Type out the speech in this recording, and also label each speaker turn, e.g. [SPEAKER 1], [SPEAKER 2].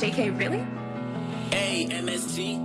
[SPEAKER 1] JK, really?
[SPEAKER 2] A M S G.